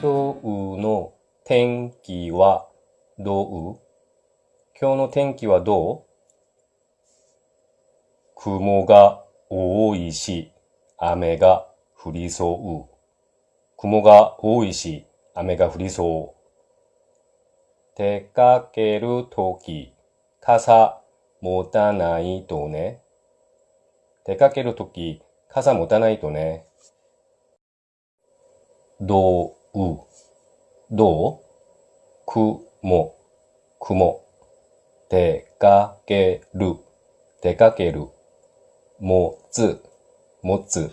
今日の天気はどう？今日の天気はどう？雲が多いし、雨が降りそう。雲が多いし、雨が降りそう。出かけるとき、傘持たないとね。出かけるとき、傘持たないとね。どう、どう？くも、くも。出かける、出かける。もつ、もつ。